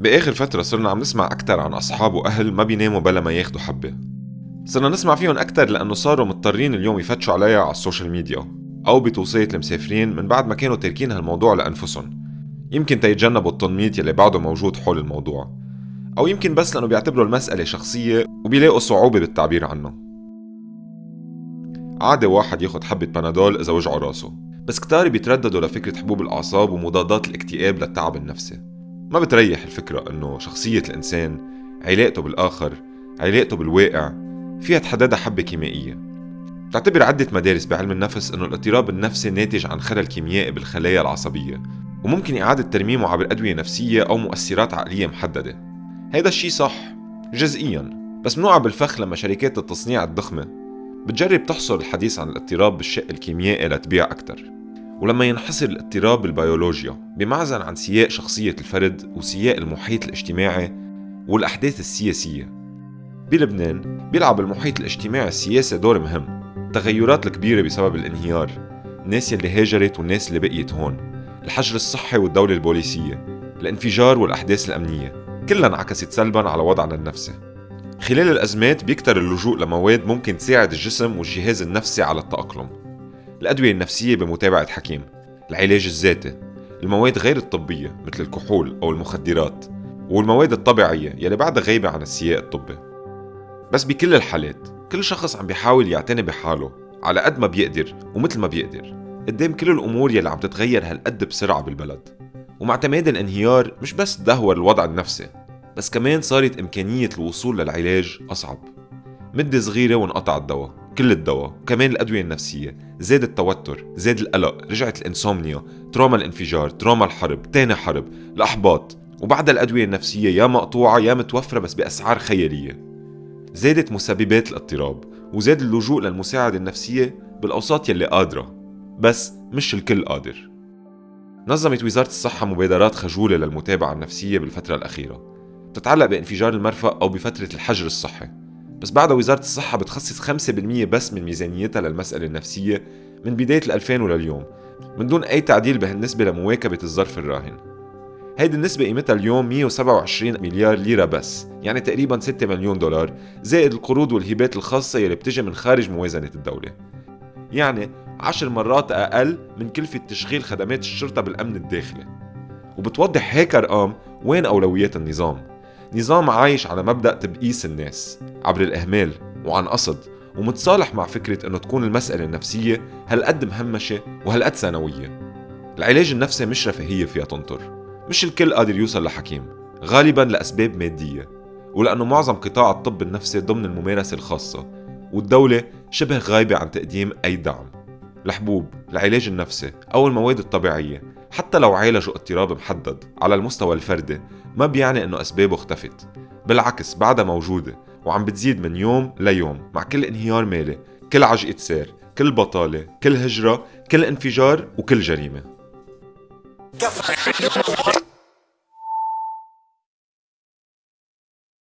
بآخر فترة صرنا عم نسمع أكتر عن أصحاب وأهل ما بيناموا بلا ما ياخدوا حبة. صرنا نسمع فيهم أكتر لأنه صاروا مضطرين اليوم يفتشوا عليها على ال social media أو بتوصية المسافرين من بعد ما كانوا تاركين هالموضوع لأنفسهم. يمكن تيتجنبوا التنميط يلي بعده موجود حول الموضوع. أو يمكن بس لأنه بيعتبروا المسألة شخصية وبيلاقوا صعوبة بالتعبير عنه. عادي واحد ياخد حبة بنادول إذا وجعه راسه. بس كتار بيترددوا لفكرة حبوب الأعصاب ومضادات الاكتئاب للتعب النفسي. ما بتريح الفكرة إنه شخصية الإنسان علاقته بالآخر علاقته بالواقع فيها تحددها حبة كيميائية. تعتبر عدة مدارس بعلم النفس إنه الاضطراب النفسي ناتج عن خلل كيميائي بالخلايا العصبية وممكن إعادة ترميمه عبر أدوية نفسية أو مؤثرات عقلية محددة. هيدا الشي صح جزئيا بس منوعة بالفخ لما شركات التصنيع الضخمة بتجرب تحصر الحديث عن الاضطراب بالشق الكيميائي لتبيع أكثر ولما ينحصر الاضطراب بالبيولوجيا بمعزل عن سياق شخصية الفرد وسياق المحيط الاجتماعي والأحداث السياسية. بلبنان بيلعب المحيط الاجتماعي السياسي دور مهم. التغيرات الكبيرة بسبب الانهيار. الناس يلي هاجرت والناس اللي بقيت هون. الحجر الصحي والدولة البوليسية. الانفجار والأحداث الأمنية. كلها انعكست سلبا على وضعنا النفسي. خلال الأزمات بيكتر اللجوء لمواد ممكن تساعد الجسم والجهاز النفسي على التأقلم. الأدوية النفسية بمتابعة حكيم. العلاج الذاتي. المواد غير الطبية مثل الكحول أو المخدرات. والمواد الطبيعية يلي بعدها غايبة عن السياق الطبي. بس بكل الحالات كل شخص عم بيحاول يعتني بحاله على قد ما بيقدر ومثل ما بيقدر. قدام كل الأمور يلي عم تتغير هالقد بسرعة بالبلد. ومع تمادي الانهيار مش بس دهور الوضع النفسي بس كمان صارت إمكانية الوصول للعلاج أصعب. مدة صغيرة وانقطع الدواء. كل الدواء وكمان الأدوية النفسية زاد التوتر زاد القلق رجعت الإنسومنيا تروما الإنفجار تروما الحرب تاني حرب الأحباط وبعد الأدوية النفسية يا مقطوعة يا متوفرة بس بأسعار خيالية. زادت مسببات الاضطراب وزاد اللجوء للمساعدة النفسية بالأوساط يلي قادرة بس مش الكل قادر. نظمت وزارة الصحة مبادرات خجولة للمتابعة النفسية بالفترة الأخيرة. تتعلق بانفجار المرفأ أو بفترة الحجر الصحي. بس بعدها وزارة الصحة بتخصص 5% بس من ميزانيتها للمسألة النفسية من بداية ال 2000 ولليوم من دون أي تعديل بهالنسبة لمواكبة الظرف الراهن. هيدي النسبة قيمتها اليوم 127 مليار ليرة بس يعني تقريبا 6 مليون دولار زائد القروض والهبات الخاصة يلي بتجي من خارج موازنة الدولة. يعني عشر مرات أقل من كلفة تشغيل خدمات الشرطة بالأمن الداخلي. وبتوضح هيك أرقام وين أولويات النظام. نظام عايش على مبدأ تبقيس الناس عبر الإهمال وعن قصد ومتصالح مع فكرة إنه تكون المسألة النفسية هالقد مهمشة وهالقد ثانوية. العلاج النفسي مش رفاهية فيها تنطر مش الكل قادر يوصل لحكيم غالبا لأسباب مادية ولأنه معظم قطاع الطب النفسي ضمن الممارسة الخاصة والدولة شبه غايبة عن تقديم أي دعم. الحبوب، العلاج النفسي أو المواد الطبيعية حتى لو عالجوا اضطراب محدد على المستوى الفردي ما بيعني إنه أسبابه اختفت. بالعكس بعدها موجودة وعم بتزيد من يوم ليوم مع كل انهيار مالي كل عجقة سير كل بطالة كل هجرة كل انفجار وكل جريمة.